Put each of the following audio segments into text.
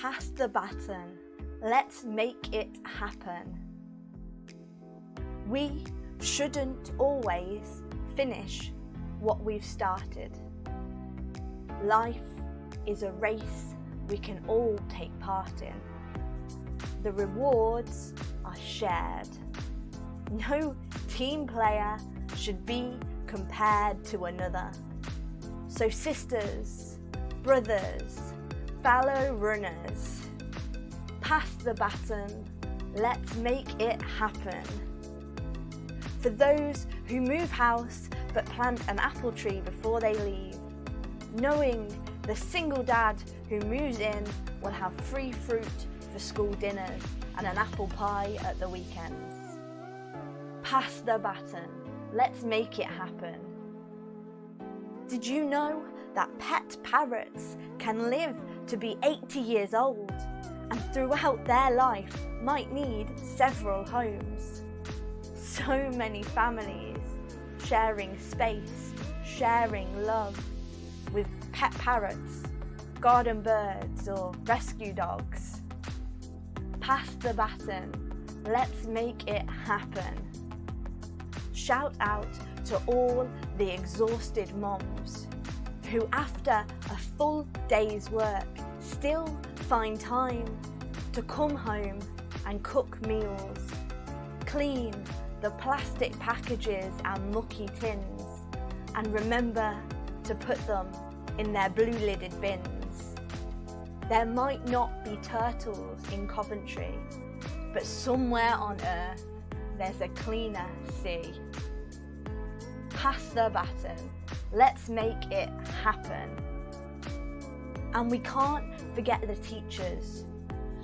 Pass the baton. Let's make it happen. We shouldn't always finish what we've started. Life is a race we can all take part in. The rewards are shared. No team player should be compared to another. So sisters, brothers, fellow runners, pass the baton, let's make it happen. For those who move house but plant an apple tree before they leave, knowing the single dad who moves in will have free fruit for school dinners and an apple pie at the weekends. Pass the baton, let's make it happen. Did you know that pet parrots can live to be 80 years old and throughout their life might need several homes? So many families sharing space, sharing love with pet parrots, garden birds or rescue dogs. Pass the baton, let's make it happen. Shout out to all the exhausted moms who after a full day's work still find time to come home and cook meals, clean the plastic packages and mucky tins and remember to put them in their blue lidded bins. There might not be turtles in Coventry, but somewhere on earth there's a cleaner sea. Pass the baton, let's make it happen. And we can't forget the teachers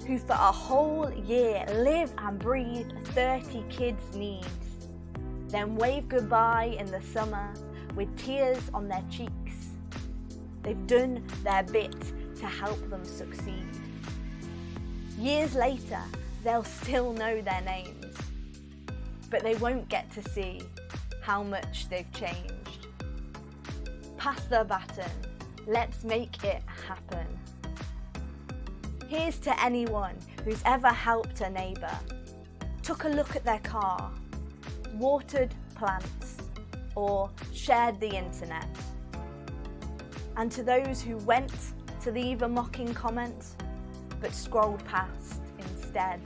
who for a whole year live and breathe 30 kids' needs, then wave goodbye in the summer with tears on their cheeks. They've done their bit to help them succeed. Years later, they'll still know their names, but they won't get to see how much they've changed. Pass the baton, let's make it happen. Here's to anyone who's ever helped a neighbour, took a look at their car, watered plants, or shared the internet. And to those who went to leave a mocking comment, but scrolled past instead.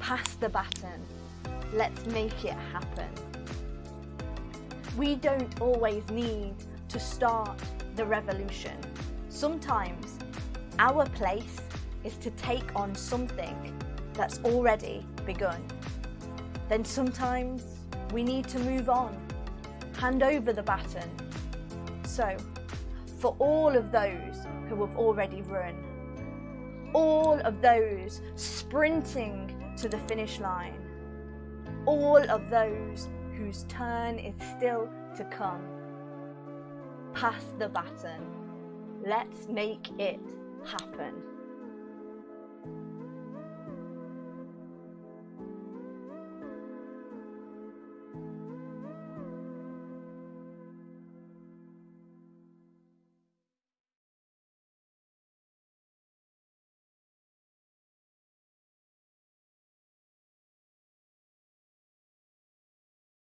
Pass the baton, let's make it happen. We don't always need to start the revolution. Sometimes our place is to take on something that's already begun. Then sometimes we need to move on, hand over the baton. So, for all of those who have already run, all of those sprinting to the finish line, all of those whose turn is still to come, pass the baton. Let's make it happen.